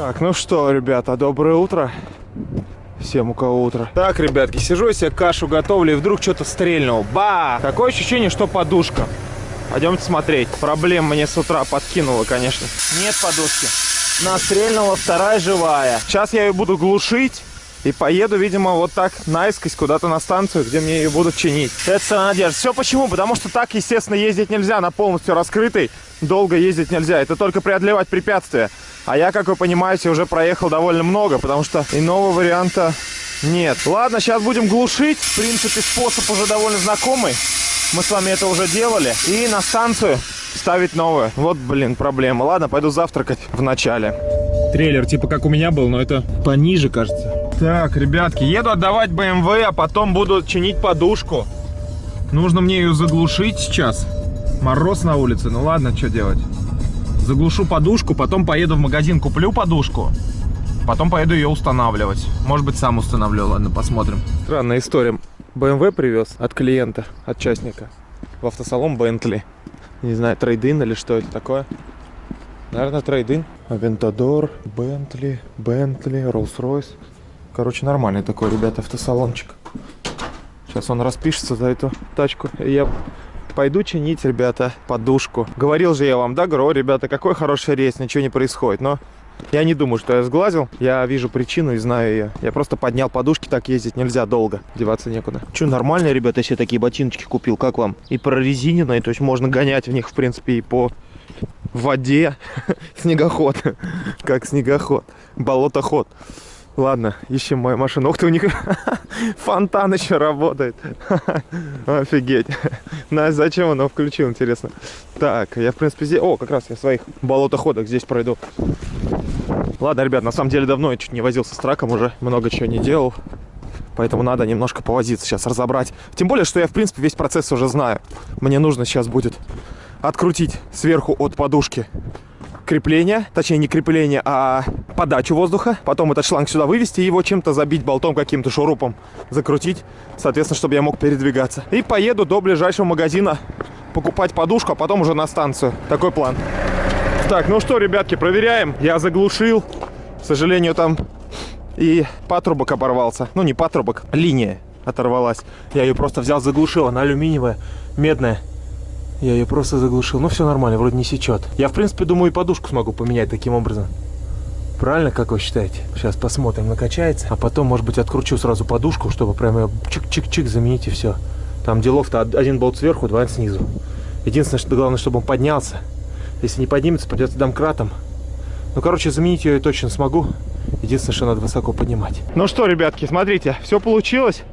Так, ну что, ребята, доброе утро. Всем у кого утро. Так, ребятки, сижу я себе кашу готовлю, и вдруг что-то стрельнул. Ба! Такое ощущение, что подушка. Пойдемте смотреть. Проблем мне с утра подкинуло, конечно. Нет подушки. Настрельнула вторая живая. Сейчас я ее буду глушить. И поеду, видимо, вот так наискось куда-то на станцию, где мне ее будут чинить. Это вся надежда. Все почему? Потому что так, естественно, ездить нельзя на полностью раскрытой. Долго ездить нельзя. Это только преодолевать препятствия. А я, как вы понимаете, уже проехал довольно много, потому что иного варианта нет. Ладно, сейчас будем глушить. В принципе, способ уже довольно знакомый. Мы с вами это уже делали. И на станцию ставить новую. Вот, блин, проблема. Ладно, пойду завтракать в начале. Трейлер типа как у меня был, но это пониже, кажется. Так, ребятки, еду отдавать BMW, а потом буду чинить подушку. Нужно мне ее заглушить сейчас. Мороз на улице, ну ладно, что делать. Заглушу подушку, потом поеду в магазин, куплю подушку. Потом поеду ее устанавливать. Может быть, сам установлю, ладно, посмотрим. Странная история. BMW привез от клиента, от частника. В автосалон Bentley. Не знаю, трейдин или что это такое. Наверное, трейдин. Авентадор, Бентли, Бентли, Rolls-Royce. Короче, нормальный такой, ребята, автосалончик. Сейчас он распишется за эту тачку. Я пойду чинить, ребята, подушку. Говорил же я вам, да, говорю, ребята, какой хороший рейс, ничего не происходит. Но я не думаю, что я сглазил. Я вижу причину и знаю ее. Я просто поднял подушки, так ездить нельзя долго. Деваться некуда. Че, нормально, ребята, себе такие ботиночки купил. Как вам? И прорезиненные, то есть можно гонять в них, в принципе, и по воде. Снегоход. Как снегоход. Болотоход. Ладно, ищем мою машину. Ух ты, у них фонтан еще работает. Офигеть. Настя, зачем он его включил, интересно? Так, я, в принципе, здесь... О, как раз я в своих болотоходах здесь пройду. Ладно, ребят, на самом деле давно я чуть не возился с траком уже. Много чего не делал. Поэтому надо немножко повозиться сейчас, разобрать. Тем более, что я, в принципе, весь процесс уже знаю. Мне нужно сейчас будет открутить сверху от подушки крепление, точнее не крепление, а подачу воздуха. Потом этот шланг сюда вывести, его чем-то забить болтом каким-то шурупом, закрутить, соответственно, чтобы я мог передвигаться. И поеду до ближайшего магазина покупать подушку, а потом уже на станцию. Такой план. Так, ну что, ребятки, проверяем. Я заглушил. К сожалению, там и патрубок оборвался. Ну, не патрубок, линия оторвалась. Я ее просто взял, заглушил. Она алюминиевая, медная. Я ее просто заглушил. Ну, все нормально, вроде не сечет. Я, в принципе, думаю, и подушку смогу поменять таким образом. Правильно, как вы считаете? Сейчас посмотрим, накачается. А потом, может быть, откручу сразу подушку, чтобы прямо чик-чик-чик заменить и все. Там делов-то один болт сверху, два снизу. Единственное, что главное, чтобы он поднялся. Если не поднимется, придется домкратом. Ну, короче, заменить ее я точно смогу. Единственное, что надо высоко поднимать. Ну что, ребятки, смотрите, все получилось.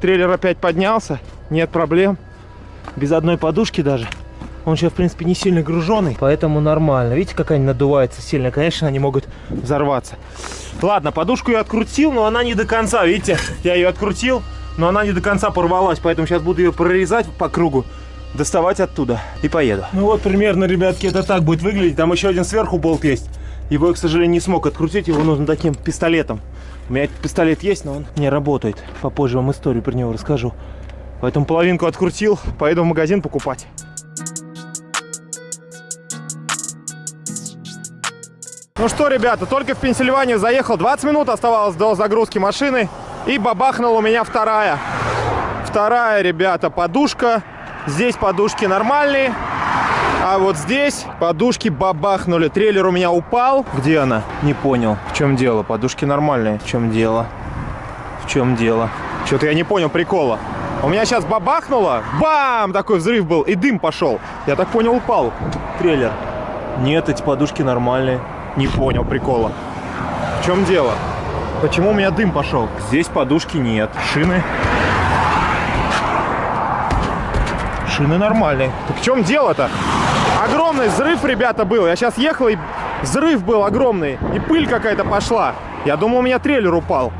Трейлер опять поднялся, нет проблем без одной подушки даже. Он сейчас, в принципе, не сильно груженный, поэтому нормально. Видите, как они надуваются сильно? Конечно, они могут взорваться. Ладно, подушку я открутил, но она не до конца. Видите, я ее открутил, но она не до конца порвалась. Поэтому сейчас буду ее прорезать по кругу, доставать оттуда и поеду. Ну вот, примерно, ребятки, это так будет выглядеть. Там еще один сверху болт есть. Его я, к сожалению, не смог открутить. Его нужно таким пистолетом. У меня пистолет есть, но он не работает. Попозже вам историю про него расскажу. Поэтому половинку открутил, поеду в магазин покупать. Ну что, ребята, только в Пенсильванию заехал. 20 минут оставалось до загрузки машины. И бабахнула у меня вторая. Вторая, ребята, подушка. Здесь подушки нормальные. А вот здесь подушки бабахнули. Трейлер у меня упал. Где она? Не понял. В чем дело? Подушки нормальные. В чем дело? В чем дело? Что-то я не понял прикола. У меня сейчас бабахнуло, бам, такой взрыв был, и дым пошел. Я так понял, упал трейлер. Нет, эти подушки нормальные. Не понял прикола. В чем дело? Почему у меня дым пошел? Здесь подушки нет. Шины. Шины нормальные. Так в чем дело-то? Огромный взрыв, ребята, был. Я сейчас ехал, и взрыв был огромный. И пыль какая-то пошла. Я думал, у меня трейлер упал.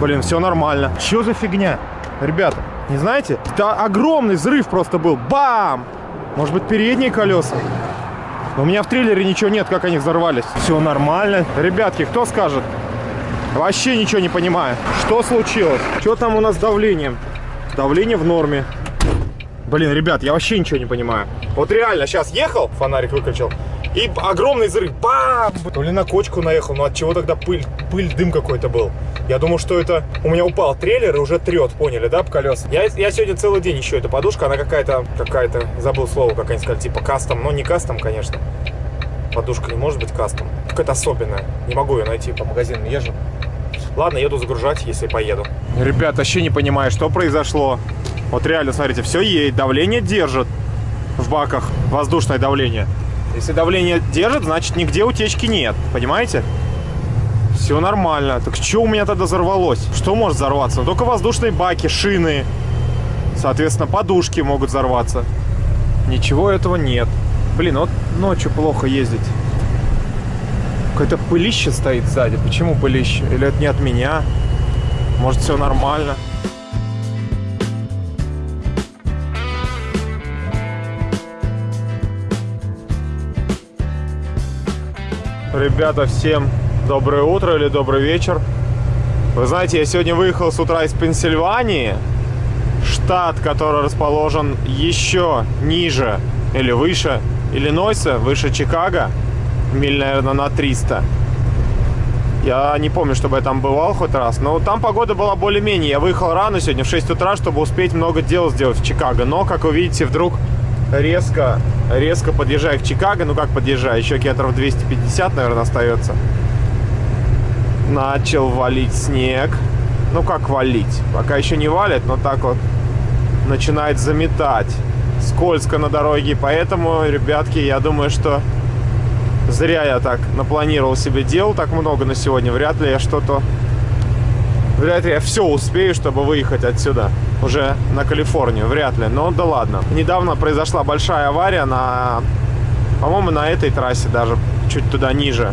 Блин, все нормально. Что за фигня? Ребята, не знаете? Это огромный взрыв просто был. Бам! Может быть, передние колеса? у меня в трейлере ничего нет, как они взорвались. Все нормально. Ребятки, кто скажет? Вообще ничего не понимаю. Что случилось? Что там у нас с давлением? Давление в норме. Блин, ребят, я вообще ничего не понимаю. Вот реально, сейчас ехал, фонарик выключил. И огромный взрыв. Бам! То ли на кочку наехал, но от чего тогда пыль, пыль, дым какой-то был. Я думал, что это у меня упал трейлер и уже трет, поняли, да, по колес? Я, я сегодня целый день ищу эту подушку, она какая-то, какая-то, забыл слово, как они сказали, типа кастом, но не кастом, конечно. Подушка не может быть кастом. Какая-то особенная. Не могу ее найти, по магазинам езжу. Ладно, еду загружать, если поеду. Ребят, вообще не понимаю, что произошло. Вот реально, смотрите, все едет, давление держит в баках, воздушное давление. Если давление держит, значит нигде утечки нет, понимаете? Все нормально. Так что у меня тогда взорвалось? Что может взорваться? Ну, только воздушные баки, шины. Соответственно, подушки могут взорваться. Ничего этого нет. Блин, вот ночью плохо ездить. Какое-то пылище стоит сзади. Почему пылище? Или это не от меня? Может, все нормально? Ребята, всем доброе утро или добрый вечер. Вы знаете, я сегодня выехал с утра из Пенсильвании, штат, который расположен еще ниже или выше Иллинойса, выше Чикаго, миль, наверное, на 300. Я не помню, чтобы я там бывал хоть раз, но там погода была более-менее. Я выехал рано сегодня, в 6 утра, чтобы успеть много дел сделать в Чикаго. Но, как вы видите, вдруг резко, резко подъезжаю к Чикаго. Ну как подъезжаю, еще километров 250, наверное, остается. Начал валить снег. Ну как валить? Пока еще не валит, но так вот начинает заметать. Скользко на дороге, поэтому, ребятки, я думаю, что зря я так напланировал себе дел так много на сегодня. Вряд ли я что-то... Вряд ли я все успею, чтобы выехать отсюда уже на Калифорнию, вряд ли, но да ладно. Недавно произошла большая авария на, по-моему, на этой трассе даже, чуть туда ниже.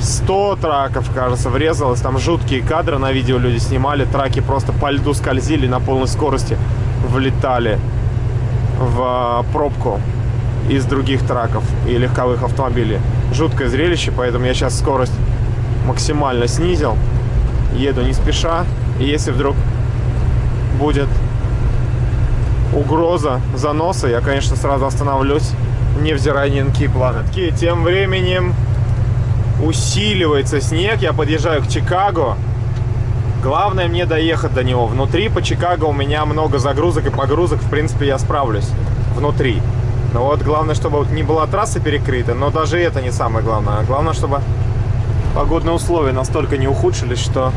100 траков, кажется, врезалось, там жуткие кадры на видео люди снимали, траки просто по льду скользили на полной скорости, влетали в а, пробку из других траков и легковых автомобилей. Жуткое зрелище, поэтому я сейчас скорость максимально снизил, еду не спеша, и если вдруг будет угроза заноса, я, конечно, сразу остановлюсь, невзирая ни на какие планы. Тем временем усиливается снег, я подъезжаю к Чикаго. Главное мне доехать до него. Внутри по Чикаго у меня много загрузок и погрузок, в принципе, я справлюсь внутри. Но вот главное, чтобы не была трасса перекрыта, но даже это не самое главное. Главное, чтобы погодные условия настолько не ухудшились, что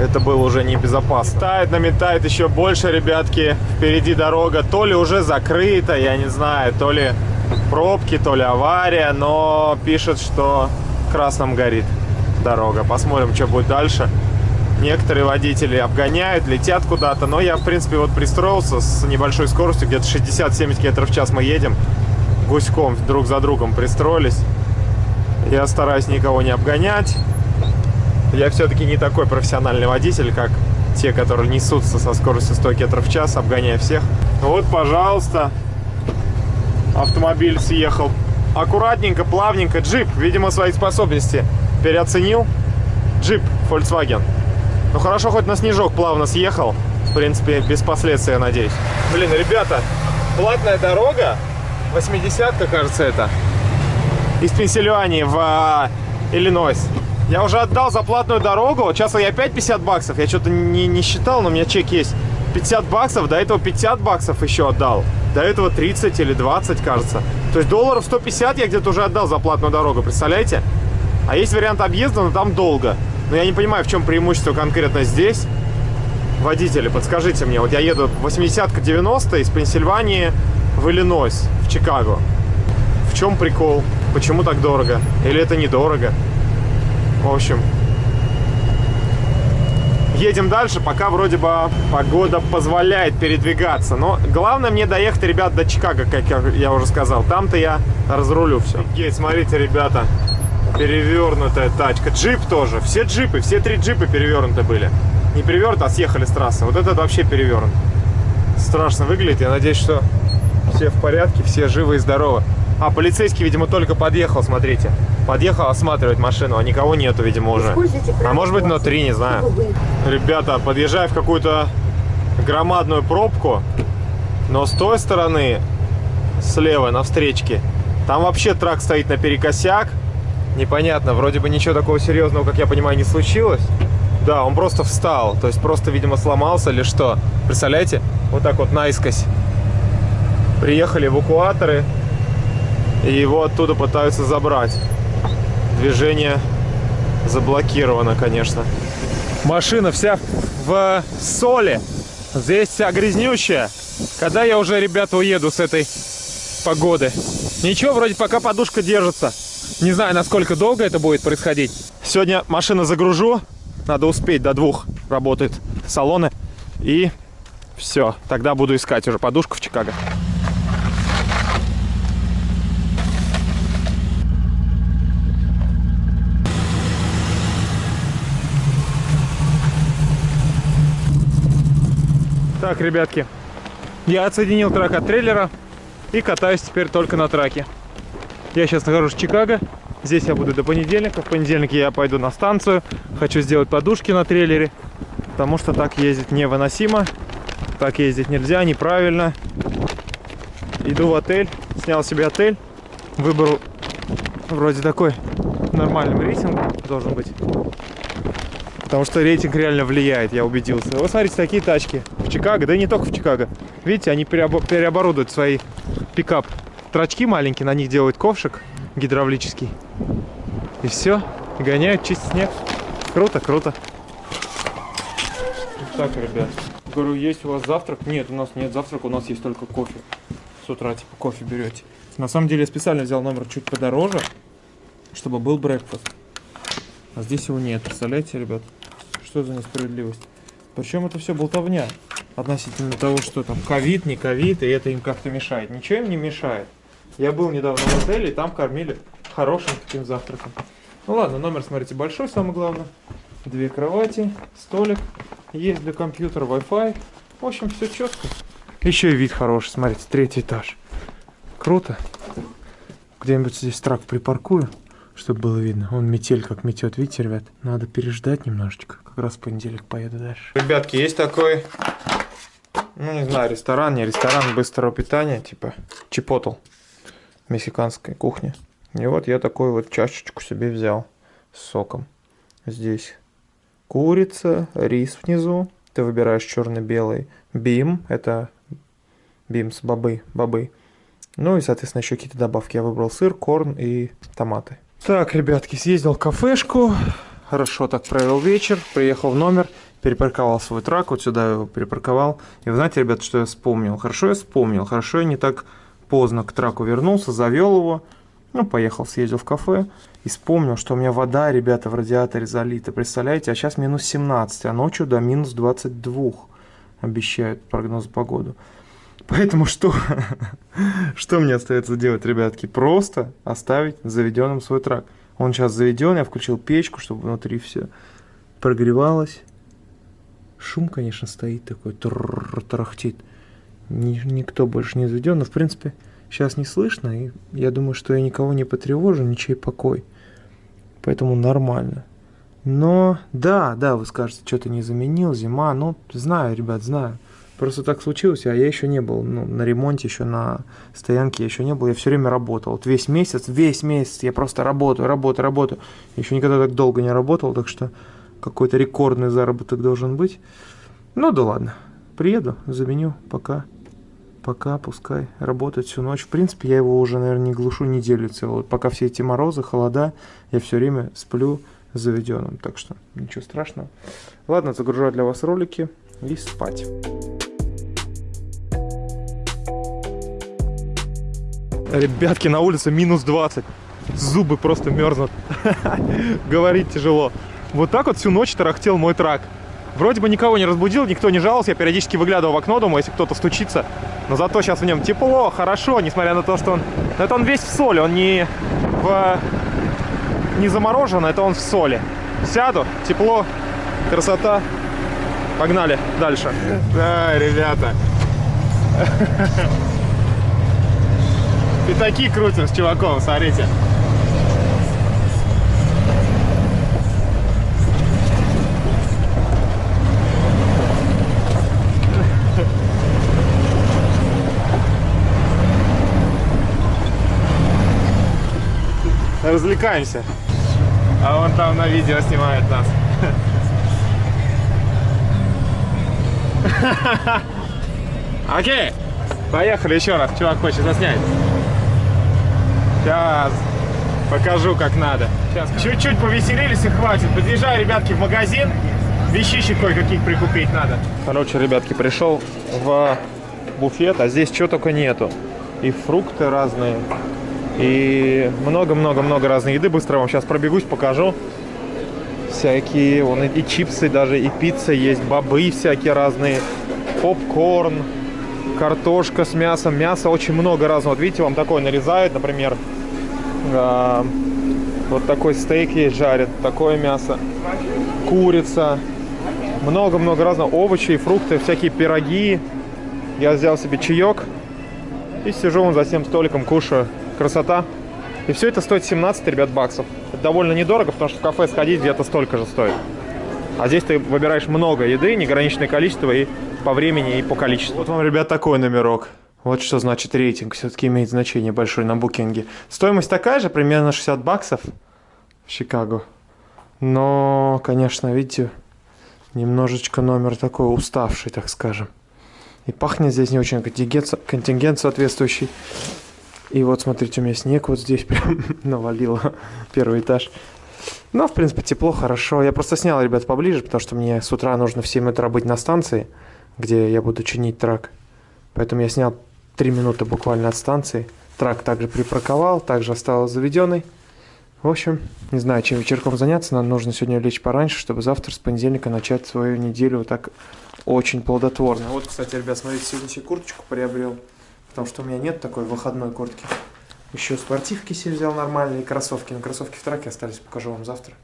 это было уже небезопасно. Тает, наметает еще больше, ребятки. Впереди дорога то ли уже закрыта, я не знаю, то ли пробки, то ли авария, но пишет, что красным горит дорога. Посмотрим, что будет дальше. Некоторые водители обгоняют, летят куда-то, но я, в принципе, вот пристроился с небольшой скоростью, где-то 60-70 км в час мы едем, гуськом друг за другом пристроились. Я стараюсь никого не обгонять, я все-таки не такой профессиональный водитель, как те, которые несутся со скоростью 100 км в час, обгоняя всех. Вот, пожалуйста, автомобиль съехал. Аккуратненько, плавненько. Джип, видимо, свои способности переоценил. Джип Volkswagen. Ну хорошо, хоть на снежок плавно съехал. В принципе, без последствий, я надеюсь. Блин, ребята, платная дорога. 80-ка, кажется, это. Из Пенсильвании в а, Иллинойс. Я уже отдал за платную дорогу. Сейчас я опять 50 баксов. Я что-то не, не считал, но у меня чек есть. 50 баксов, до этого 50 баксов еще отдал. До этого 30 или 20, кажется. То есть долларов 150 я где-то уже отдал за платную дорогу, представляете? А есть вариант объезда, но там долго. Но я не понимаю, в чем преимущество конкретно здесь. Водители, подскажите мне. Вот я еду 80-ка 90 из Пенсильвании в Иллинойс, в Чикаго. В чем прикол? Почему так дорого? Или это недорого? В общем, едем дальше, пока вроде бы погода позволяет передвигаться. Но главное мне доехать, ребят, до Чикаго, как я уже сказал. Там-то я разрулю все. Офигеть, смотрите, ребята, перевернутая тачка. Джип тоже. Все джипы, все три джипа перевернуты были. Не перевернуты, а съехали с трассы. Вот этот вообще перевернут. Страшно выглядит. Я надеюсь, что все в порядке, все живы и здоровы. А, полицейский, видимо, только подъехал, смотрите. Подъехал осматривать машину, а никого нету, видимо, уже. А может быть, внутри, не знаю. Ребята, подъезжаю в какую-то громадную пробку, но с той стороны, слева, на встречке, Там вообще трак стоит наперекосяк. Непонятно, вроде бы ничего такого серьезного, как я понимаю, не случилось. Да, он просто встал, то есть просто, видимо, сломался или что. Представляете? Вот так вот наискось. Приехали эвакуаторы, и его оттуда пытаются забрать. Движение заблокировано, конечно. Машина вся в соли. Здесь вся грязнющая. Когда я уже, ребята, уеду с этой погоды? Ничего, вроде пока подушка держится. Не знаю, насколько долго это будет происходить. Сегодня машину загружу. Надо успеть, до двух работают салоны. И все, тогда буду искать уже подушку в Чикаго. Так, ребятки, я отсоединил трак от трейлера и катаюсь теперь только на траке. Я сейчас нахожусь в Чикаго. Здесь я буду до понедельника. В понедельник я пойду на станцию. Хочу сделать подушки на трейлере, потому что так ездить невыносимо. Так ездить нельзя, неправильно. Иду в отель, снял себе отель. Выбор вроде такой нормальным рейтингом должен быть. Потому что рейтинг реально влияет, я убедился. Вот смотрите, такие тачки в Чикаго, да и не только в Чикаго. Видите, они переоборудуют свои пикап. Трачки маленькие, на них делают ковшик гидравлический. И все, гоняют, чистят снег. Круто, круто. Так, ребят, говорю, есть у вас завтрак? Нет, у нас нет завтрака, у нас есть только кофе. С утра, типа, кофе берете. На самом деле, я специально взял номер чуть подороже, чтобы был брекфаст. А здесь его нет, представляете, ребят? Что за несправедливость? Причем это все болтовня относительно того, что там ковид, не ковид, и это им как-то мешает. Ничего им не мешает. Я был недавно в отеле, и там кормили хорошим таким завтраком. Ну ладно, номер, смотрите, большой, самое главное. Две кровати, столик, есть для компьютера, Wi-Fi. В общем, все четко. Еще и вид хороший, смотрите, третий этаж. Круто. Где-нибудь здесь трак припаркую чтобы было видно. Он метель как метет, видите, ребят? Надо переждать немножечко. Раз в понедельник поеду дальше. Ребятки, есть такой, ну не знаю, ресторан, не ресторан быстрого питания, типа Чипотл, мексиканской кухни. И вот я такой вот чашечку себе взял с соком. Здесь курица, рис внизу. Ты выбираешь черно-белый. Бим, это бимс, бобы, бобы. Ну и, соответственно, еще какие-то добавки. Я выбрал сыр, корн и томаты. Так, ребятки, съездил в кафешку, хорошо так провел вечер, приехал в номер, перепарковал свой трак, вот сюда его перепарковал. И вы знаете, ребят, что я вспомнил? Хорошо я вспомнил, хорошо я не так поздно к траку вернулся, завел его, ну, поехал, съездил в кафе и вспомнил, что у меня вода, ребята, в радиаторе залита. Представляете, а сейчас минус 17, а ночью до минус 22 обещают прогноз погоду. Поэтому что? что мне остается делать, ребятки? Просто оставить заведенным свой трак. Он сейчас заведен, я включил печку, чтобы внутри все прогревалось. Шум, конечно, стоит такой, тарахтит. Никто больше не заведен, но в принципе сейчас не слышно, и я думаю, что я никого не потревожу, ничей покой. Поэтому нормально. Но, да, да, вы скажете, что-то не заменил, зима, ну, знаю, ребят, знаю. Просто так случилось, а я еще не был ну, на ремонте, еще на стоянке я еще не был, я все время работал. Вот весь месяц, весь месяц я просто работаю, работаю, работаю. Еще никогда так долго не работал, так что какой-то рекордный заработок должен быть. Ну да ладно, приеду, заменю, пока. Пока, пускай работает всю ночь. В принципе, я его уже, наверное, не глушу неделю целую. Пока все эти морозы, холода, я все время сплю заведенным. Так что ничего страшного. Ладно, загружаю для вас ролики и спать. Ребятки, на улице минус 20. Зубы просто мерзнут. Говорить тяжело. Вот так вот всю ночь тарахтел мой трак. Вроде бы никого не разбудил, никто не жаловался. Я периодически выглядывал в окно, думаю, если кто-то стучится. Но зато сейчас в нем тепло, хорошо, несмотря на то, что он... Это он весь в соли, он не в... не заморожен, это он в соли. Сяду, тепло, красота. Погнали дальше. Да, ребята. Пятаки крутим с чуваком, смотрите. развлекаемся. А он там на видео снимает нас. Окей, поехали еще раз. Чувак хочет заснять. Сейчас покажу, как надо. Сейчас чуть-чуть повеселились и хватит. Подъезжаю, ребятки, в магазин. Вещичек кое-каких прикупить надо. Короче, ребятки, пришел в буфет, а здесь чего только нету. И фрукты разные, и много-много-много разной еды. Быстро вам сейчас пробегусь, покажу. Всякие, вон и чипсы даже, и пицца есть, бобы всякие разные, попкорн, картошка с мясом. Мясо очень много разного. Вот видите, вам такое нарезают, например, э, вот такой стейк есть жарят, такое мясо, курица, много-много разного, овощи, фрукты, всякие пироги. Я взял себе чаек и сижу вон за всем столиком, кушаю. Красота. И все это стоит 17, ребят, баксов. Это довольно недорого, потому что в кафе сходить где-то столько же стоит. А здесь ты выбираешь много еды, неограниченное количество и по времени, и по количеству. Вот вам, ребят, такой номерок. Вот что значит рейтинг. Все-таки имеет значение большое на букинге. Стоимость такая же, примерно 60 баксов в Чикаго. Но, конечно, видите, немножечко номер такой уставший, так скажем. И пахнет здесь не очень контингент, контингент соответствующий. И вот, смотрите, у меня снег вот здесь прям навалило первый этаж. Но, в принципе, тепло, хорошо. Я просто снял, ребят, поближе, потому что мне с утра нужно в 7 утра быть на станции, где я буду чинить трак. Поэтому я снял 3 минуты буквально от станции. Трак также припарковал, также остался заведенный. В общем, не знаю, чем вечерком заняться. Нам нужно сегодня лечь пораньше, чтобы завтра с понедельника начать свою неделю вот так очень плодотворно. Вот, кстати, ребят, смотрите, сегодня себе курточку приобрел. Потому что у меня нет такой выходной куртки. Еще спортивки себе взял нормальные, кроссовки. Но кроссовки в траке остались, покажу вам завтра.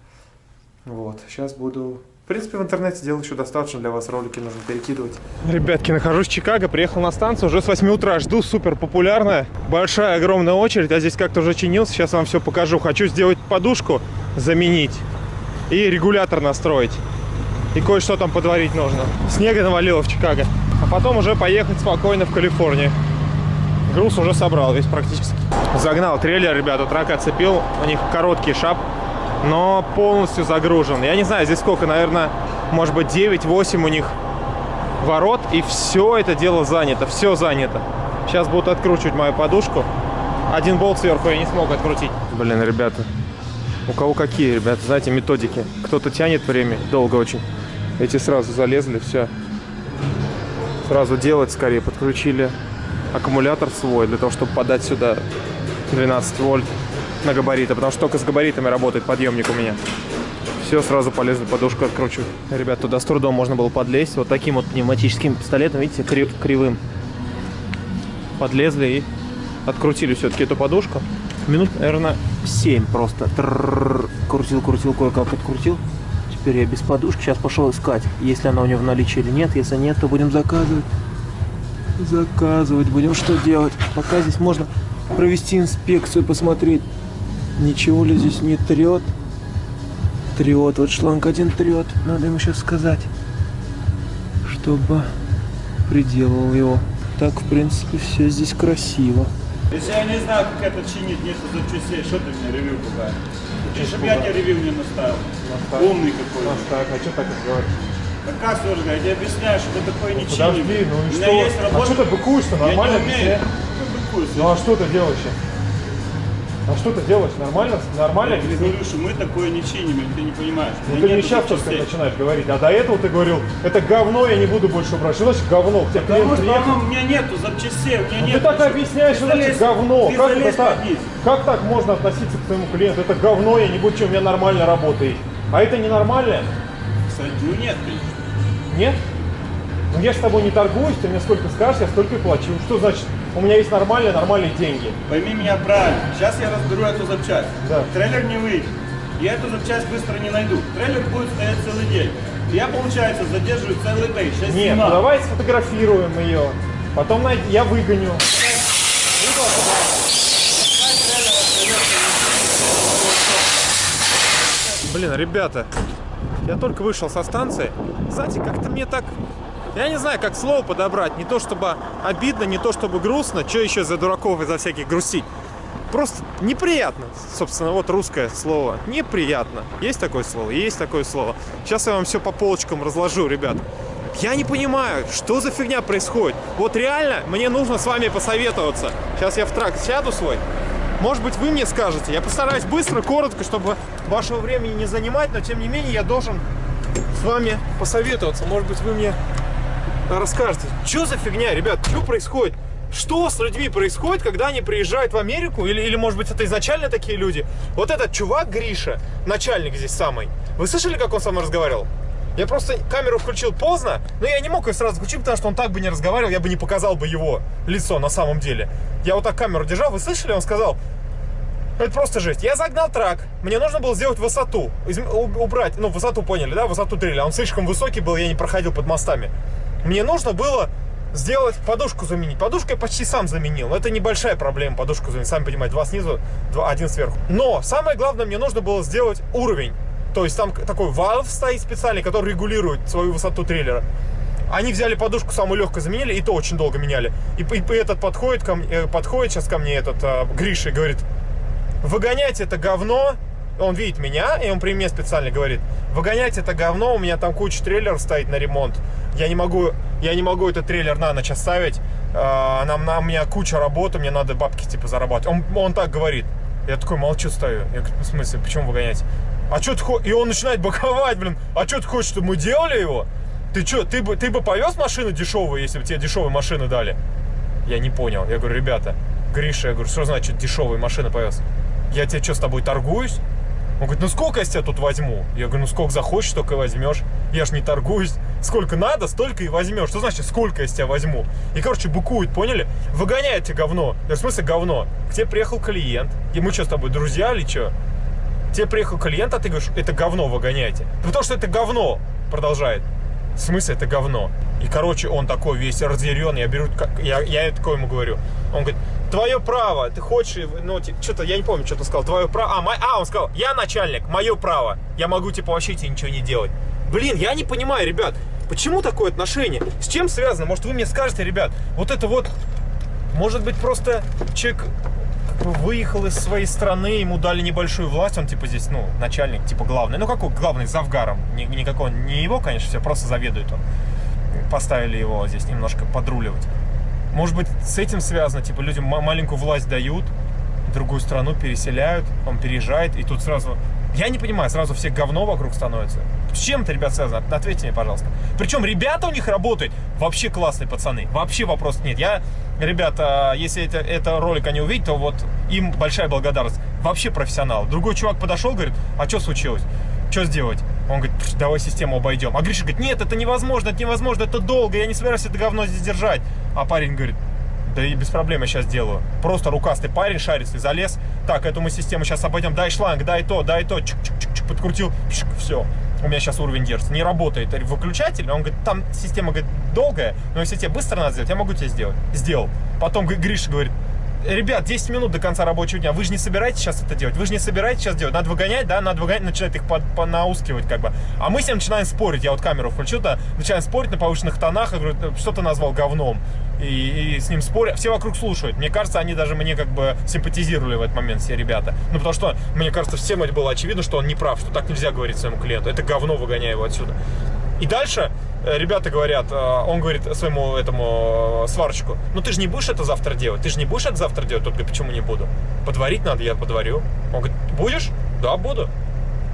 Вот, сейчас буду... В принципе, в интернете делаю еще достаточно для вас, ролики нужно перекидывать. Ребятки, нахожусь в Чикаго, приехал на станцию, уже с 8 утра жду, супер популярная. Большая, огромная очередь, а здесь как-то уже чинился, сейчас вам все покажу. Хочу сделать подушку, заменить и регулятор настроить. И кое-что там подварить нужно. Снега навалило в Чикаго. А потом уже поехать спокойно в Калифорнию груз уже собрал весь практически. Загнал трейлер, ребята, трак оцепил. У них короткий шап, но полностью загружен. Я не знаю, здесь сколько, наверное, может быть 9-8 у них ворот. И все это дело занято, все занято. Сейчас будут откручивать мою подушку. Один болт сверху я не смог открутить. Блин, ребята, у кого какие, ребята, знаете, методики. Кто-то тянет время, долго очень. Эти сразу залезли, все. Сразу делать скорее, подключили аккумулятор свой, для того, чтобы подать сюда 12 вольт на габариты, потому что только с габаритами работает подъемник у меня. Все, сразу полезли, подушку откручу. Ребят, туда с трудом можно было подлезть. Вот таким вот пневматическим пистолетом, видите, крив кривым. Подлезли и открутили все-таки эту подушку. Минут, наверное, 7 просто. Крутил, крутил, кое-как открутил. Теперь я без подушки. Сейчас пошел искать, если она у него в наличии или нет. Если нет, то будем заказывать заказывать будем. Что делать? Пока здесь можно провести инспекцию, посмотреть, ничего ли здесь не трет. Трет. Вот шланг один трет. Надо ему сейчас сказать, чтобы приделал его. Так, в принципе, все здесь красиво. Если я не знаю, как это чинить, нету запчастей, что ты мне ревью пугаешь? Чтобы я тебе ревью не наставил? Умный какой. Так, а что так говоришь? Да как сложно? Я тебе объясняю, что это такое не Подожди, чиним. ну и У меня что? есть А работа. что ты быкуешь-то? Нормально Я не умею. Ну, быкуюсь. Ну а что ты делаешь? А что ты делаешь? Нормально? Нормально? Я тебе говорю, что мы такое не чиним, ты не понимаешь. У Ну ты не сейчас только начинаешь говорить, а до этого ты говорил, это говно, я не буду больше брать. Что значит говно? Тебе клиент Потому что оно- у меня нету запчастей, у меня Ну, нет. ты так объясняешь, что значит говно. Ты Как это так? Как так можно относиться к своему клиенту? Это говно, я не буду, чем у меня нормально работает. А это ненормально? Кстати, ну нет, конечно. Нет? Ну я с тобой не торгуюсь, ты мне сколько скажешь, я столько и плачу. Что значит, у меня есть нормальные, нормальные деньги. Пойми меня правильно. Сейчас я разберу эту запчасть. Да. Трейлер не выйдет. Я эту запчасть быстро не найду. Трейлер будет стоять целый день. Я, получается, задерживаю целый день. Сейчас Нет, ну давай сфотографируем ее. Потом най- я выгоню. Блин, ребята, я только вышел со станции. Знаете, как-то мне так... Я не знаю, как слово подобрать. Не то чтобы обидно, не то чтобы грустно. Что еще за дураков из-за всяких грустить? просто неприятно. Собственно, вот русское слово. Неприятно. Есть такое слово? Есть такое слово. Сейчас я вам все по полочкам разложу, ребят. Я не понимаю, что за фигня происходит. Вот реально, мне нужно с вами посоветоваться. Сейчас я в трак сяду свой. Может быть, вы мне скажете. Я постараюсь быстро, коротко, чтобы вашего времени не занимать, но тем не менее я должен с вами посоветоваться. Может быть, вы мне расскажете. Что за фигня, ребят? Что происходит? Что с людьми происходит, когда они приезжают в Америку? Или, или, может быть, это изначально такие люди? Вот этот чувак Гриша, начальник здесь самый. Вы слышали, как он со мной разговаривал? Я просто камеру включил поздно, но я не мог ее сразу включить, потому что он так бы не разговаривал, я бы не показал бы его лицо на самом деле. Я вот так камеру держал, вы слышали? Он сказал, это просто жесть. Я загнал трак, мне нужно было сделать высоту, убрать, ну, высоту поняли, да, высоту дрели. Он слишком высокий был, я не проходил под мостами. Мне нужно было сделать подушку заменить. Подушку я почти сам заменил. Но это небольшая проблема, подушку заменить. Сами понимаете, два снизу, два, один сверху. Но самое главное, мне нужно было сделать уровень. То есть там такой valve стоит специальный, который регулирует свою высоту трейлера. Они взяли подушку самую легкую, заменили, и то очень долго меняли. И, и, и этот подходит, ко мне, э, подходит сейчас ко мне, этот а, Гриша, и говорит, выгонять это говно, он видит меня, и он при мне специально говорит, выгонять это говно, у меня там куча трейлеров стоит на ремонт, я не могу, я не могу этот трейлер на ночь оставить, а, нам, на, у меня куча работы, мне надо бабки типа зарабатывать. Он, он так говорит. Я такой молчу, стою. Я говорю, в смысле, почему выгонять? А что ты хочешь? И он начинает боковать, блин. А что ты хочешь, чтобы мы делали его? Ты что, ты бы, ты бы повез машину дешевую, если бы тебе дешевые машины дали? Я не понял. Я говорю, ребята, Гриша, я говорю, что значит дешевые машины повез? Я тебе что, с тобой торгуюсь? Он говорит, ну сколько я тебя тут возьму? Я говорю, ну сколько захочешь, столько и возьмешь. Я ж не торгуюсь. Сколько надо, столько и возьмешь. Что значит, сколько я с тебя возьму? И, короче, быкует, поняли? Выгоняет тебе говно. Я в смысле говно? К тебе приехал клиент. И мы что с тобой, друзья или что? Тебе приехал клиент, а ты говоришь, это говно выгоняйте. Потому что это говно, продолжает. В смысле это говно? И, короче, он такой весь разъяренный, я беру, я, я такой ему говорю. Он говорит, твое право, ты хочешь, ну, что-то, я не помню, что ты сказал, твое право, а, мой, а, он сказал, я начальник, мое право, я могу, типа, вообще тебе ничего не делать. Блин, я не понимаю, ребят, почему такое отношение? С чем связано? Может, вы мне скажете, ребят, вот это вот, может быть, просто человек выехал из своей страны, ему дали небольшую власть, он типа здесь, ну, начальник, типа главный. Ну, какой главный, завгаром. Ни, никакого, не его, конечно, все, просто заведует он. Поставили его здесь немножко подруливать. Может быть, с этим связано, типа, людям маленькую власть дают, другую страну переселяют, он переезжает, и тут сразу я не понимаю, сразу все говно вокруг становится. С чем это, ребят, связано? Ответьте мне, пожалуйста. Причем ребята у них работают вообще классные пацаны. Вообще вопросов нет. Я, ребята, если это, это ролик они увидят, то вот им большая благодарность. Вообще профессионал. Другой чувак подошел, говорит, а что случилось? Что сделать? Он говорит, давай систему обойдем. А Гриша говорит, нет, это невозможно, это невозможно, это долго, я не собираюсь это говно здесь держать. А парень говорит, да и без проблем я сейчас делаю. Просто рукастый парень шарится, залез. Так, эту мы систему сейчас обойдем. Дай шланг, дай то, дай то. Чик -чик -чик, подкрутил. Чик, все. У меня сейчас уровень держится. Не работает выключатель. Он говорит, там система говорит, долгая, но если тебе быстро надо сделать, я могу тебе сделать. Сделал. Потом Гриша говорит, ребят, 10 минут до конца рабочего дня, вы же не собираетесь сейчас это делать, вы же не собираетесь сейчас делать, надо выгонять, да, надо выгонять, начинает их под, понаускивать, как бы. А мы с ним начинаем спорить, я вот камеру включил, да, начинаем спорить на повышенных тонах, я говорю, что ты назвал говном, и, и с ним спорят, все вокруг слушают, мне кажется, они даже мне как бы симпатизировали в этот момент, все ребята, ну, потому что, мне кажется, всем это было очевидно, что он не прав, что так нельзя говорить своему клиенту, это говно, выгоняй его отсюда. И дальше ребята говорят, э, он говорит своему этому э, сварщику, ну ты же не будешь это завтра делать, ты же не будешь это завтра делать, тот говорит, почему не буду? Подварить надо, я подварю. Он говорит, будешь? Да, буду.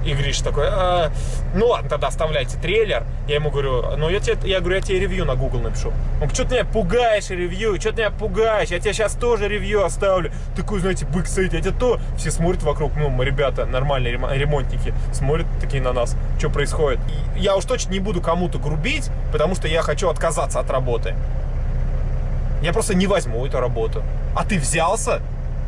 И Гриш такой, а, ну ладно, тогда оставляйте трейлер. Я ему говорю, ну я тебе, я говорю, я тебе ревью на Google напишу. Он говорит, что ты меня пугаешь ревью, что ты меня пугаешь, я тебе сейчас тоже ревью оставлю. Такой, знаете, бык стоит, я тебе то. Все смотрят вокруг, ну, ребята, нормальные ремонтники, смотрят такие на нас, что происходит. И я уж точно не буду кому-то грубить, потому что я хочу отказаться от работы. Я просто не возьму эту работу. А ты взялся,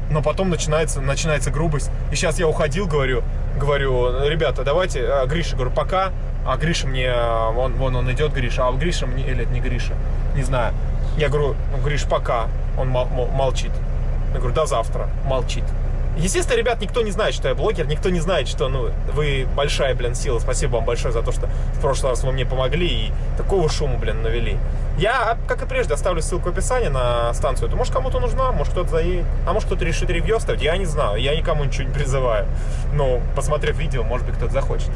но потом начинается, начинается грубость. И сейчас я уходил, говорю, говорю, ребята, давайте, а, Гриша, говорю, пока. А Гриша мне, вон, вон он идет, Гриша, а Гриша мне, или это не Гриша, не знаю. Я говорю, ну, Гриш, пока. Он мол, мол, молчит. Я говорю, до завтра. Молчит. Естественно, ребят, никто не знает, что я блогер, никто не знает, что, ну, вы большая, блин, сила. Спасибо вам большое за то, что в прошлый раз вы мне помогли и такого шума, блин, навели. Я, как и прежде, оставлю ссылку в описании на станцию. Это может кому-то нужна, может кто-то заедет, а может кто-то решит ревью оставить, я не знаю, я никому ничего не призываю. Но, посмотрев видео, может быть, кто-то захочет.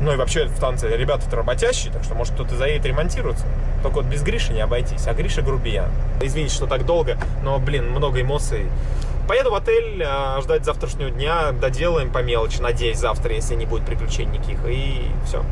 Ну и вообще в танце ребята-то работящие, так что может кто-то заедет ремонтироваться. Только вот без Гриши не обойтись, а Гриша грубиян. Извините, что так долго, но, блин, много эмоций. Поеду в отель, а, ждать завтрашнего дня, доделаем по мелочи, надеюсь, завтра, если не будет приключений никаких, и все.